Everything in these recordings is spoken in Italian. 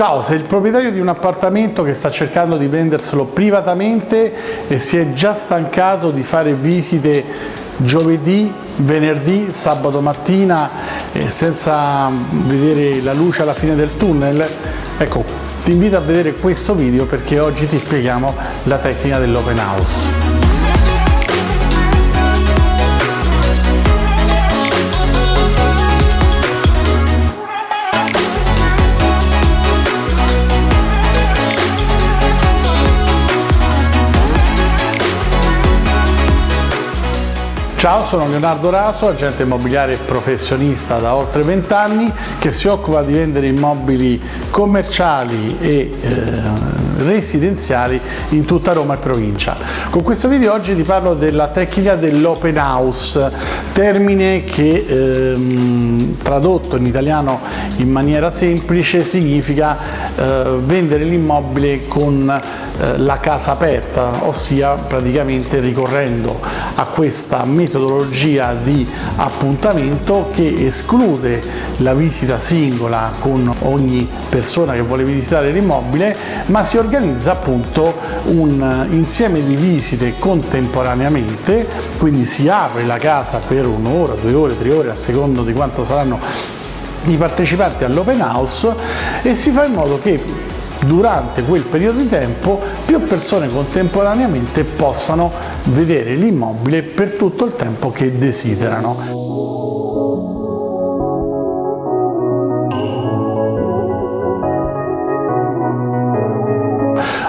Ciao, sei il proprietario di un appartamento che sta cercando di venderselo privatamente e si è già stancato di fare visite giovedì, venerdì, sabato mattina eh, senza vedere la luce alla fine del tunnel? Ecco, ti invito a vedere questo video perché oggi ti spieghiamo la tecnica dell'open house. Ciao, sono Leonardo Raso, agente immobiliare professionista da oltre 20 anni che si occupa di vendere immobili commerciali e eh, residenziali in tutta Roma e provincia. Con questo video oggi ti parlo della tecnica dell'open house, termine che ehm, tradotto in italiano in maniera semplice significa eh, vendere l'immobile con eh, la casa aperta, ossia praticamente ricorrendo a questa metodologia di appuntamento che esclude la visita singola con ogni persona che vuole visitare l'immobile, ma si organizza appunto un insieme di visite contemporaneamente, quindi si apre la casa per un'ora, due ore, tre ore a secondo di quanto saranno i partecipanti all'open house e si fa in modo che durante quel periodo di tempo più persone contemporaneamente possano vedere l'immobile per tutto il tempo che desiderano.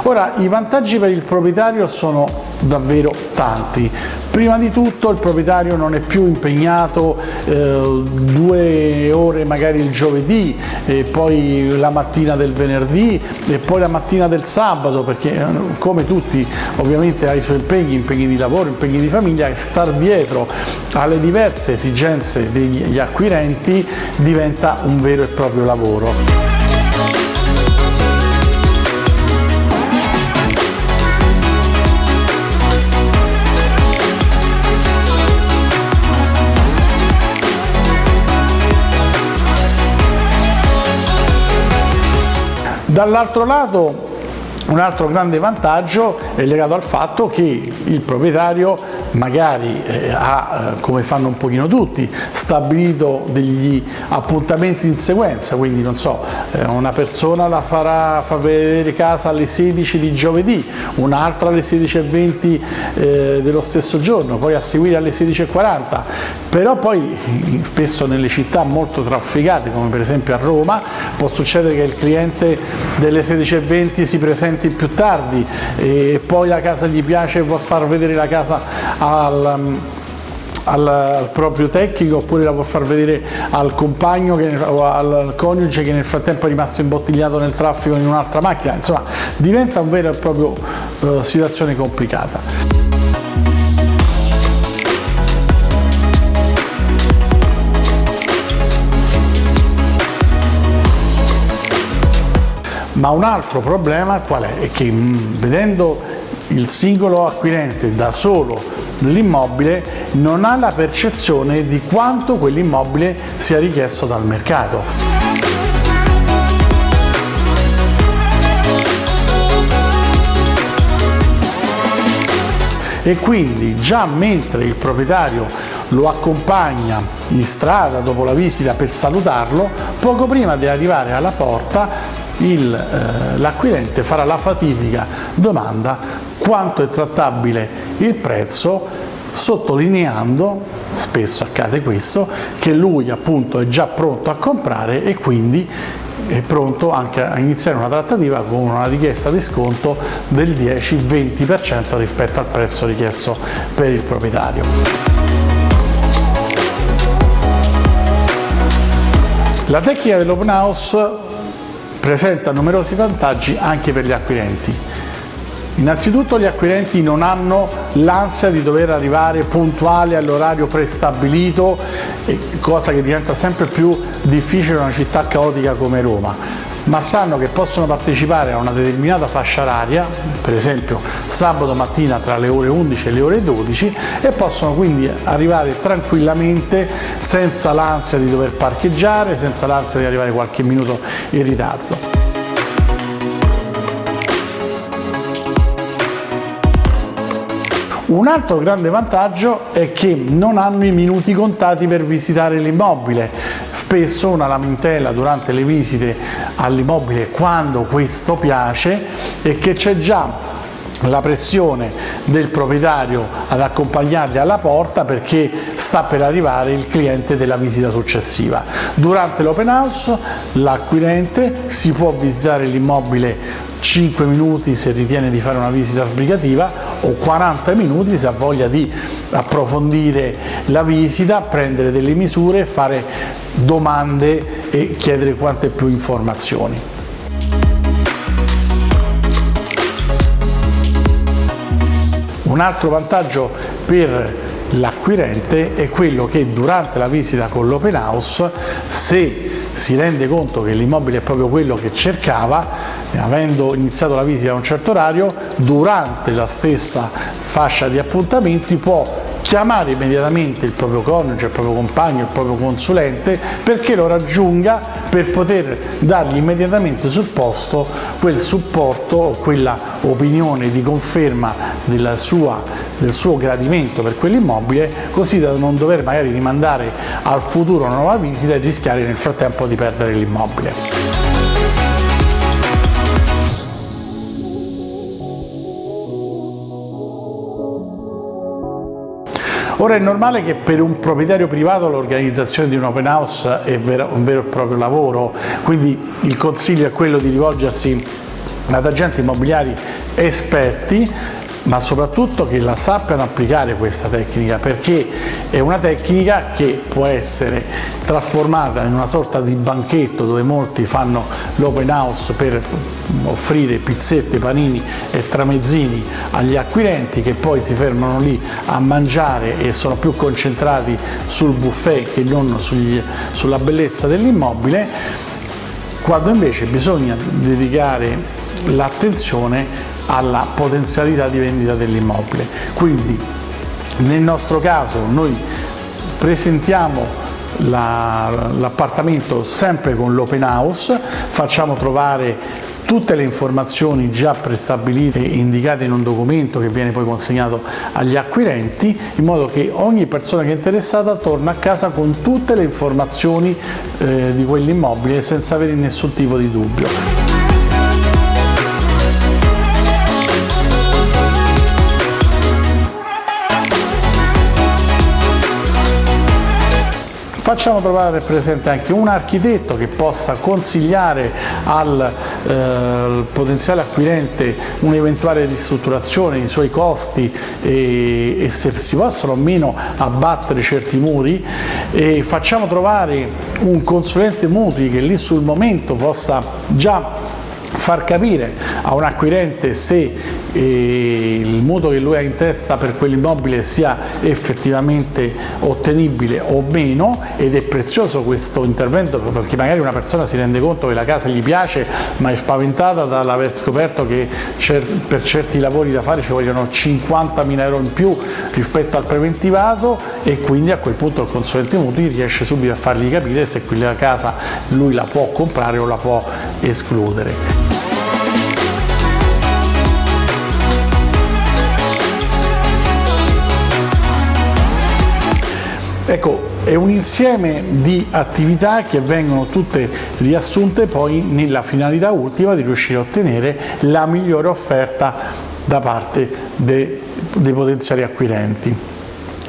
Ora, i vantaggi per il proprietario sono davvero tanti. Prima di tutto il proprietario non è più impegnato eh, due ore magari il giovedì, e poi la mattina del venerdì e poi la mattina del sabato, perché eh, come tutti ovviamente ha i suoi impegni, impegni di lavoro, impegni di famiglia, star dietro alle diverse esigenze degli acquirenti diventa un vero e proprio lavoro. Dall'altro lato un altro grande vantaggio è legato al fatto che il proprietario magari eh, ha, eh, come fanno un pochino tutti, stabilito degli appuntamenti in sequenza, quindi non so, eh, una persona la farà fa vedere casa alle 16 di giovedì, un'altra alle 16.20 eh, dello stesso giorno, poi a seguire alle 16.40, però poi spesso nelle città molto trafficate come per esempio a Roma può succedere che il cliente delle 16.20 si presenti più tardi e poi la casa gli piace può far vedere la casa al, al, proprio tecnico oppure la può far vedere al compagno che, o al coniuge che nel frattempo è rimasto imbottigliato nel traffico in un'altra macchina, insomma diventa un vero e proprio uh, situazione complicata. Ma un altro problema qual è? È che vedendo il singolo acquirente da solo l'immobile non ha la percezione di quanto quell'immobile sia richiesto dal mercato. E quindi già mentre il proprietario lo accompagna in strada dopo la visita per salutarlo, poco prima di arrivare alla porta eh, l'acquirente farà la fatidica domanda quanto è trattabile il prezzo sottolineando, spesso accade questo, che lui appunto è già pronto a comprare e quindi è pronto anche a iniziare una trattativa con una richiesta di sconto del 10-20% rispetto al prezzo richiesto per il proprietario. La tecnica dell'open house presenta numerosi vantaggi anche per gli acquirenti. Innanzitutto gli acquirenti non hanno l'ansia di dover arrivare puntuali all'orario prestabilito, cosa che diventa sempre più difficile in una città caotica come Roma ma sanno che possono partecipare a una determinata fascia oraria, per esempio sabato mattina tra le ore 11 e le ore 12 e possono quindi arrivare tranquillamente senza l'ansia di dover parcheggiare, senza l'ansia di arrivare qualche minuto in ritardo. Un altro grande vantaggio è che non hanno i minuti contati per visitare l'immobile, Spesso una lamentela durante le visite all'immobile quando questo piace è che c'è già la pressione del proprietario ad accompagnarli alla porta perché sta per arrivare il cliente della visita successiva. Durante l'open house l'acquirente si può visitare l'immobile 5 minuti se ritiene di fare una visita sbrigativa o 40 minuti se ha voglia di approfondire la visita, prendere delle misure, fare domande e chiedere quante più informazioni. Un altro vantaggio per l'acquirente è quello che durante la visita con l'open house, se si rende conto che l'immobile è proprio quello che cercava, avendo iniziato la visita a un certo orario, durante la stessa fascia di appuntamenti può chiamare immediatamente il proprio coniuge, il proprio compagno, il proprio consulente perché lo raggiunga per poter dargli immediatamente sul posto quel supporto o quella opinione di conferma sua, del suo gradimento per quell'immobile così da non dover magari rimandare al futuro una nuova visita e rischiare nel frattempo di perdere l'immobile. Ora è normale che per un proprietario privato l'organizzazione di un open house è un vero e proprio lavoro, quindi il consiglio è quello di rivolgersi ad agenti immobiliari esperti ma soprattutto che la sappiano applicare questa tecnica perché è una tecnica che può essere trasformata in una sorta di banchetto dove molti fanno l'open house per offrire pizzette, panini e tramezzini agli acquirenti che poi si fermano lì a mangiare e sono più concentrati sul buffet che non sugli, sulla bellezza dell'immobile quando invece bisogna dedicare l'attenzione alla potenzialità di vendita dell'immobile. Quindi nel nostro caso noi presentiamo l'appartamento sempre con l'open house, facciamo trovare tutte le informazioni già prestabilite indicate in un documento che viene poi consegnato agli acquirenti in modo che ogni persona che è interessata torna a casa con tutte le informazioni eh, di quell'immobile senza avere nessun tipo di dubbio. Facciamo trovare presente anche un architetto che possa consigliare al eh, potenziale acquirente un'eventuale ristrutturazione, i suoi costi e, e, se si possono o meno abbattere certi muri. E facciamo trovare un consulente mutui che lì sul momento possa già far capire a un acquirente se il mutuo che lui ha in testa per quell'immobile sia effettivamente ottenibile o meno ed è prezioso questo intervento perché magari una persona si rende conto che la casa gli piace ma è spaventata dall'aver scoperto che per certi lavori da fare ci vogliono 50.000 euro in più rispetto al preventivato e quindi a quel punto il consulente mutui riesce subito a fargli capire se quella casa lui la può comprare o la può escludere. Ecco, è un insieme di attività che vengono tutte riassunte poi nella finalità ultima di riuscire a ottenere la migliore offerta da parte dei, potenziali acquirenti.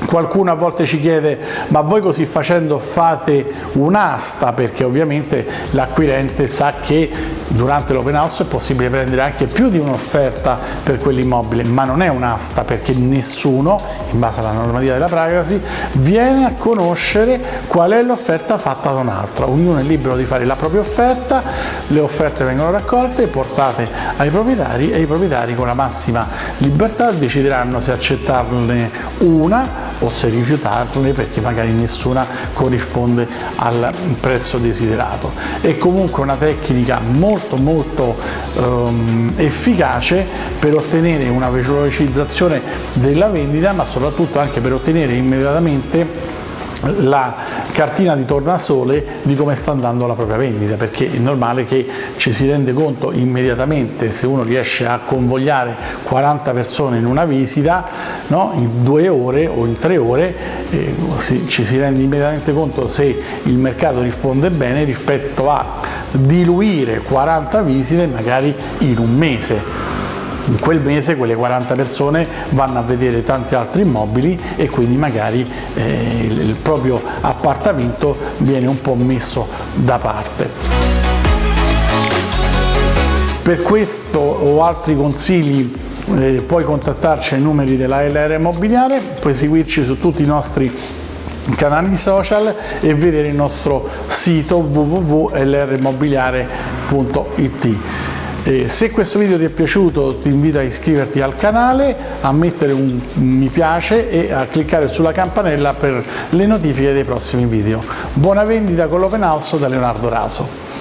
Qualcuno a volte ci chiede ma voi così facendo fate un'asta? Perché ovviamente l'acquirente sa che durante l'open house è possibile prendere anche più di un'offerta per quell'immobile ma non è un'asta perché nessuno in base alla normativa della privacy viene a conoscere qual è l'offerta fatta da un altro ognuno è libero di fare la propria offerta le offerte vengono raccolte portate ai proprietari e i proprietari con la massima libertà decideranno se accettarne una o se rifiutarle perché magari nessuna corrisponde al prezzo desiderato. È comunque una tecnica molto molto um, efficace per ottenere una velocizzazione della vendita ma soprattutto anche per ottenere immediatamente la cartina di tornasole di come sta andando la propria vendita, perché è normale che ci si rende conto immediatamente se uno riesce a convogliare 40 persone in una visita, no? in due ore o in tre ore, eh, si, ci si rende immediatamente conto se il mercato risponde bene rispetto a diluire 40 visite magari in un mese in quel mese quelle 40 persone vanno a vedere tanti altri immobili e quindi magari eh, il proprio appartamento viene un po' messo da parte. Per questo o altri consigli eh, puoi contattarci ai numeri della LR Immobiliare, puoi seguirci su tutti i nostri canali social e vedere il nostro sito www.lrimmobiliare.it. E se questo video ti è piaciuto ti invito a iscriverti al canale, a mettere un mi piace e a cliccare sulla campanella per le notifiche dei prossimi video. Buona vendita con l'Open House da Leonardo Raso.